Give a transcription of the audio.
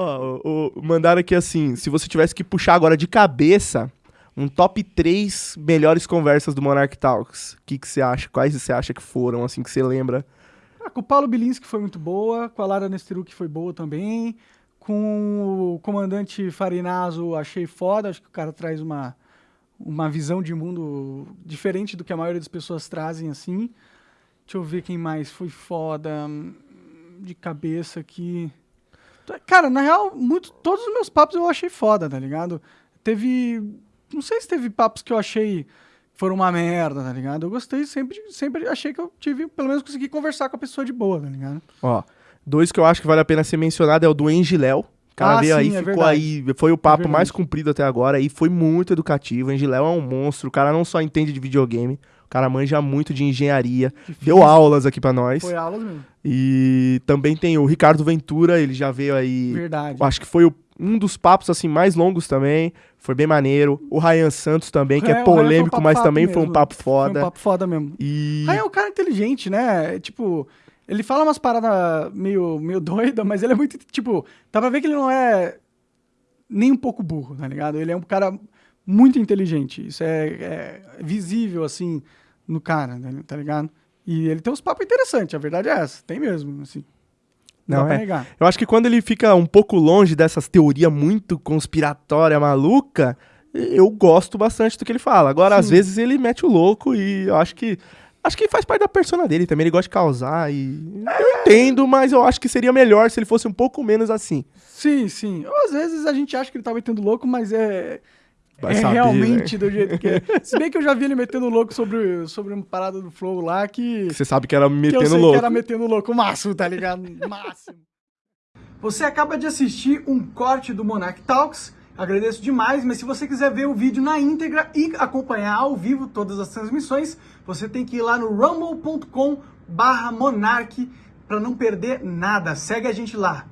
Ó, mandaram aqui assim, se você tivesse que puxar agora de cabeça um top 3 melhores conversas do Monarch Talks, o que que você acha? Quais você acha que foram, assim, que você lembra? Ah, com o Paulo Bilinski foi muito boa, com a Lara Nesteruk foi boa também, com o comandante Farinazo achei foda, acho que o cara traz uma, uma visão de mundo diferente do que a maioria das pessoas trazem, assim. Deixa eu ver quem mais foi foda hum, de cabeça aqui. Cara, na real, muito, todos os meus papos eu achei foda, tá ligado? Teve. Não sei se teve papos que eu achei foram uma merda, tá ligado? Eu gostei sempre, sempre achei que eu tive, pelo menos consegui conversar com a pessoa de boa, tá ligado? Ó, dois que eu acho que vale a pena ser mencionado é o do Engiléu. O cara Ah, veio sim, aí, é ficou verdade. aí, foi o papo verdade. mais comprido até agora e foi muito educativo. O Engiléu é um monstro, o cara não só entende de videogame, o cara manja muito de engenharia, deu aulas aqui pra nós. Foi aulas mesmo. E também tem o Ricardo Ventura, ele já veio aí. Verdade. Acho que foi o- um dos papos assim mais longos também. Foi bem maneiro. O Ryan Santos também, que É, é Ryan foi um polêmico, papo mas também foi um mesmo. papo Foi foda. um papo foda mesmo. E Aí é um cara inteligente, né? Tipo, ele fala umas paradas meio, meio doida, mas ele é muito, tipo, dá pra ver que ele não é nem um pouco burro, tá ligado? Ele é um cara muito inteligente. Isso é, é visível, assim, no cara, né, tá ligado? E ele tem uns papos interessantes, a verdade é essa. Tem mesmo, assim. Não, Não, é. negar. eu acho que quando ele fica um pouco longe dessas teorias muito conspiratória maluca, eu gosto bastante do que ele fala. Agora, às Sim. vezes, ele mete o louco e eu acho que. Acho que faz parte da persona dele também. Ele gosta de causar e. Eu entendo, mas eu acho que seria melhor se ele fosse um pouco menos assim. Sim, sim. Ou às vezes a gente acha que ele tá metendo louco, mas é. Vai é saber, realmente né? do jeito que é. Se bem que eu já vi ele metendo louco sobre, sobre uma parada do Flow lá que. Você sabe que era que eu metendo sei louco. que era metendo louco máximo, tá ligado? Máximo. Você acaba de assistir um corte do Monarch Talks. Agradeço demais, mas se você quiser ver o vídeo na íntegra e acompanhar ao vivo todas as transmissões, você tem que ir lá no rumble.com barra monarch para não perder nada. Segue a gente lá.